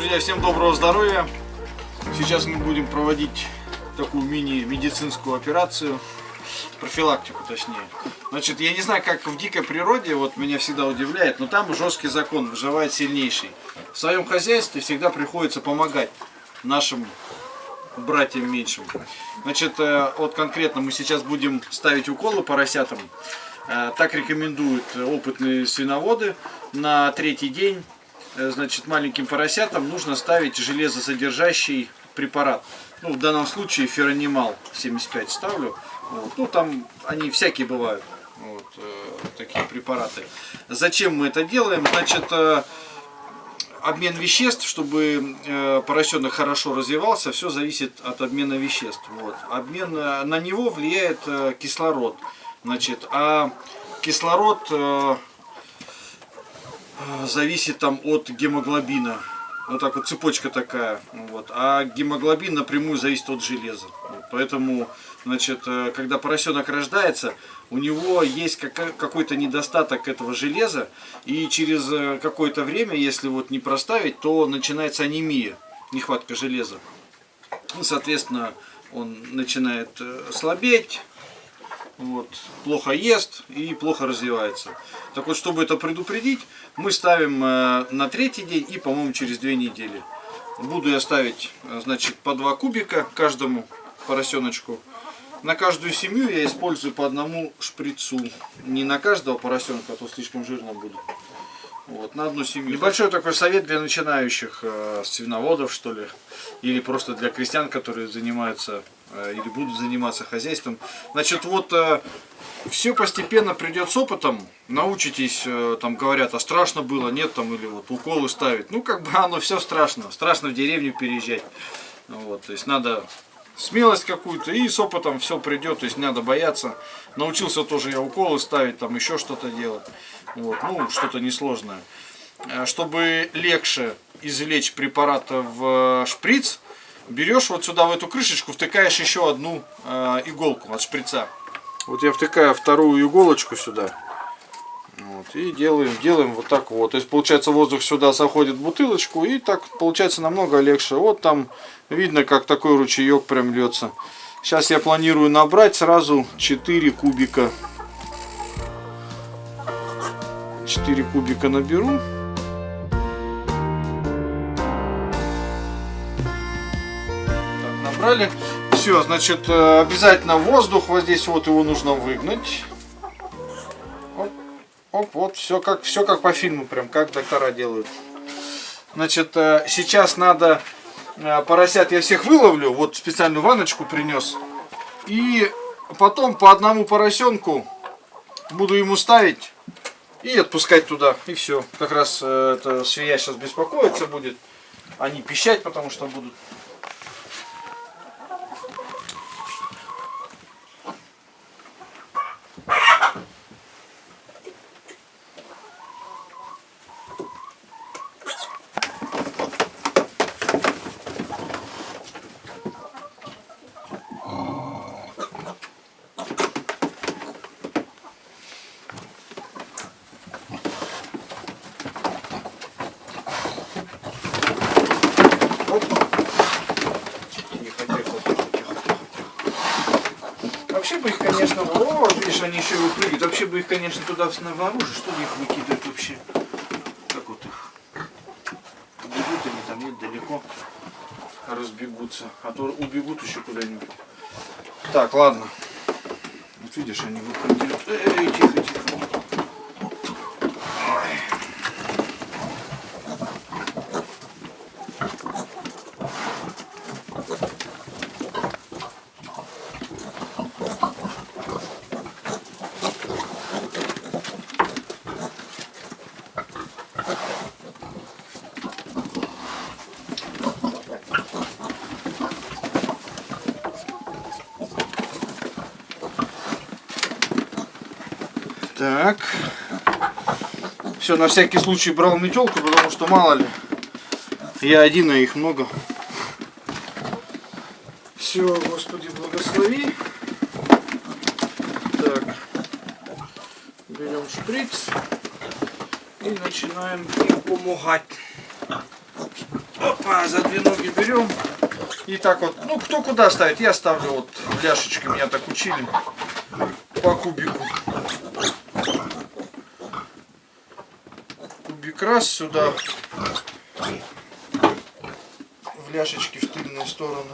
Друзья, всем доброго здоровья! Сейчас мы будем проводить такую мини-медицинскую операцию, профилактику точнее. Значит, я не знаю, как в дикой природе, вот меня всегда удивляет, но там жесткий закон, выживает сильнейший. В своем хозяйстве всегда приходится помогать нашим братьям меньшим. Значит, э, вот конкретно мы сейчас будем ставить уколы поросятам. Э, так рекомендуют опытные свиноводы. На третий день значит, маленьким поросятам нужно ставить железосодержащий препарат. Ну, в данном случае феронимал 75 ставлю. Вот. Ну, там они всякие бывают, вот, э, такие препараты. Зачем мы это делаем? Значит, э, обмен веществ, чтобы э, поросенок хорошо развивался, все зависит от обмена веществ. Вот. Обмен, э, на него влияет э, кислород. Значит, а кислород... Э, зависит там от гемоглобина. Вот так вот цепочка такая. Вот. А гемоглобин напрямую зависит от железа. Вот. Поэтому, значит, э, когда поросенок рождается, у него есть какой-то недостаток этого железа. И через э, какое-то время, если вот не проставить, то начинается анемия, нехватка железа. Ну, соответственно, он начинает э, слабеть, вот, плохо ест и плохо развивается. Так вот, чтобы это предупредить, мы ставим э, на третий день и, по-моему, через две недели. Буду я ставить, э, значит, по два кубика каждому поросеночку. На каждую семью я использую по одному шприцу. Не на каждого поросенка, а то слишком жирно будет. Вот, на одну семью. Небольшой такой совет для начинающих э, свиноводов, что ли, или просто для крестьян, которые занимаются или будут заниматься хозяйством. Значит, вот э, все постепенно придет с опытом, научитесь, э, там говорят, а страшно было, нет там, или вот уколы ставить. Ну, как бы оно все страшно, страшно в деревню переезжать. Вот, то есть надо смелость какую-то, и с опытом все придет, то есть не надо бояться. Научился тоже я уколы ставить, там еще что-то делать, вот, ну, что-то несложное. Э, чтобы легче извлечь препарат в шприц, берешь вот сюда в эту крышечку, втыкаешь еще одну э, иголку от шприца. Вот я втыкаю вторую иголочку сюда. Вот, и делаем, делаем вот так вот. То есть получается воздух сюда заходит в бутылочку и так получается намного легче. Вот там видно как такой ручеек прям льется. Сейчас я планирую набрать сразу 4 кубика. 4 кубика наберу. Так, набрали. Все, значит, э, обязательно воздух вот здесь вот его нужно выгнать. Оп, вот, все как, все как по фильму, прям как доктора делают. Значит, э, сейчас надо, э, поросят я всех выловлю, вот специальную ванночку принес. И потом по одному поросенку буду ему ставить и отпускать туда. И все. Как раз это свинья сейчас беспокоиться будет. Они пищать, потому что будут Вообще бы их, конечно, о, видишь, они еще выпрыгивают. Вообще бы их, конечно, туда снаружи, что ли их выкидывать вообще? Как вот их? Бегут они там, нет, далеко разбегутся. А то убегут еще куда-нибудь. Так, ладно. Вот видишь, они выпрыгивают. Эй, тихо, тихо. Так. Все, на всякий случай брал метелку, потому что мало ли. Я один, а их много. Все, Господи, благослови. Так. Берем шприц и начинаем им помогать. Оп. Опа, за две ноги берем. И так вот, ну кто куда ставит, я ставлю вот ляшечкой, меня так учили. По кубику. Раз сюда. В ляшечки в тыльную сторону.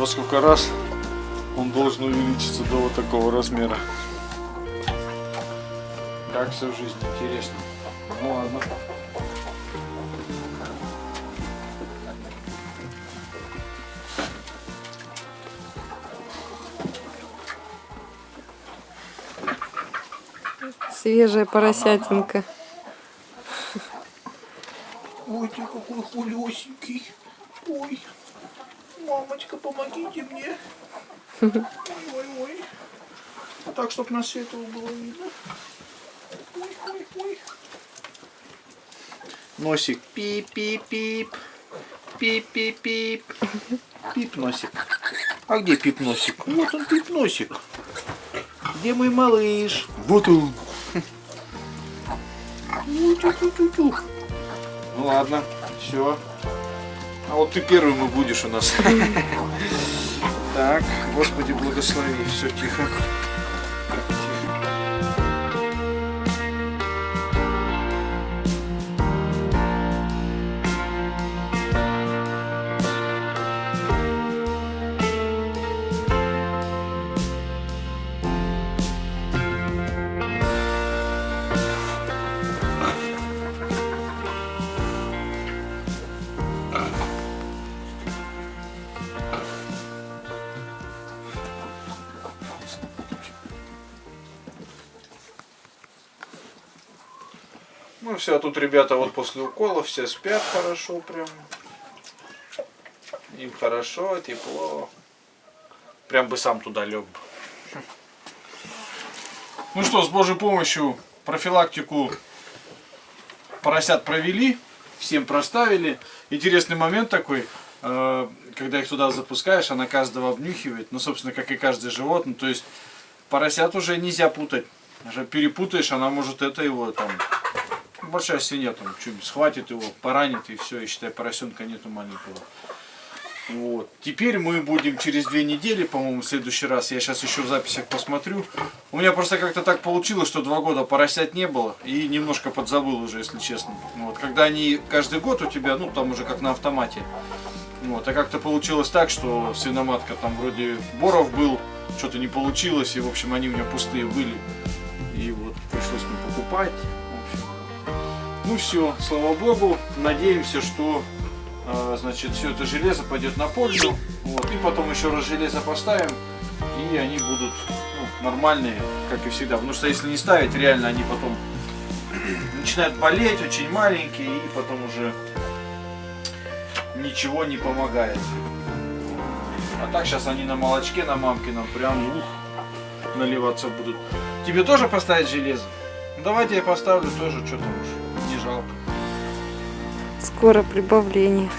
Во сколько раз он должен увеличиться до вот такого размера. Как все в жизни, интересно. Ну ладно. Свежая поросятинка. Ой, ты какой хулесенький. Ой, мамочка, помогите мне. Ой, ой, ой. Так, чтоб на светло было видно. Ой, ой, ой. Носик пип-пип-пип. Пип-пип-пип. Пип носик. А где пип носик? Вот он пип носик. Где мой малыш? Вот он. Ну, тю-тю-тю-тю. Ну ладно, все. А вот ты первым и будешь у нас. Так, Господи, благослови. Все тихо. Ну все, тут ребята вот после укола все спят хорошо прям. Им хорошо, тепло. Прям бы сам туда лег бы. Ну что, с Божьей помощью профилактику поросят провели, всем проставили. Интересный момент такой, э, когда их туда запускаешь, она каждого обнюхивает, ну, собственно, как и каждое животное. То есть поросят уже нельзя путать. Даже перепутаешь, она может это его там большая свинья там что-нибудь схватит его, поранит и все, и считай, поросенка нету маленького. Вот. Теперь мы будем через две недели, по-моему, в следующий раз, я сейчас еще в записях посмотрю. У меня просто как-то так получилось, что два года поросят не было, и немножко подзабыл уже, если честно. Вот. Когда они каждый год у тебя, ну там уже как на автомате. Вот. А как-то получилось так, что свиноматка там вроде Боров был, что-то не получилось, и в общем они у меня пустые были. И вот пришлось мне покупать. Ну все, слава богу, надеемся, что а, значит все это железо пойдет на пользу. Вот, и потом еще раз железо поставим, и они будут ну, нормальные, как и всегда. Потому что если не ставить, реально они потом начинают болеть, очень маленькие, и потом уже ничего не помогает. А так сейчас они на молочке, на мамкином, прям ух, наливаться будут. Тебе тоже поставить железо? Давайте я поставлю тоже, что там уж. Скоро прибавление.